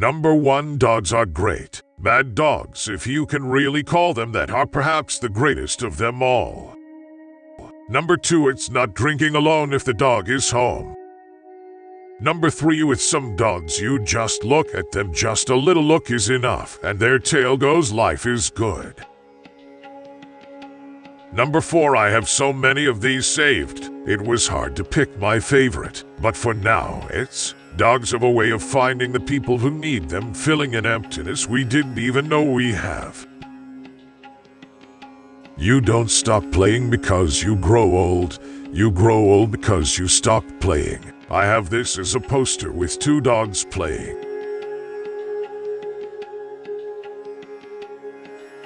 Number one, dogs are great. Bad dogs, if you can really call them that, are perhaps the greatest of them all. Number two, it's not drinking alone if the dog is home. Number three, with some dogs, you just look at them, just a little look is enough, and their tail goes, life is good. Number four, I have so many of these saved. It was hard to pick my favorite, but for now, it's dogs have a way of finding the people who need them, filling an emptiness we didn't even know we have. You don't stop playing because you grow old. You grow old because you stop playing. I have this as a poster with two dogs playing.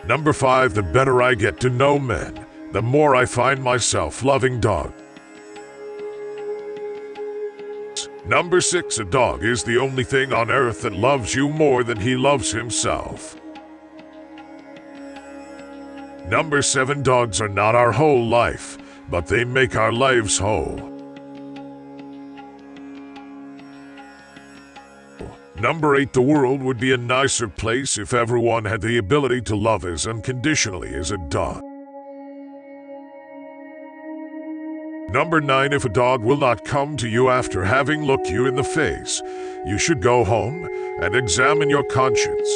Number 5 The better I get to know men, the more I find myself loving dogs. Number 6 A dog is the only thing on earth that loves you more than he loves himself. Number 7 Dogs are not our whole life, but they make our lives whole. Number 8 The world would be a nicer place if everyone had the ability to love as unconditionally as a dog. Number 9 If a dog will not come to you after having looked you in the face, you should go home and examine your conscience.